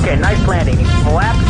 Okay, nice landing. Flaps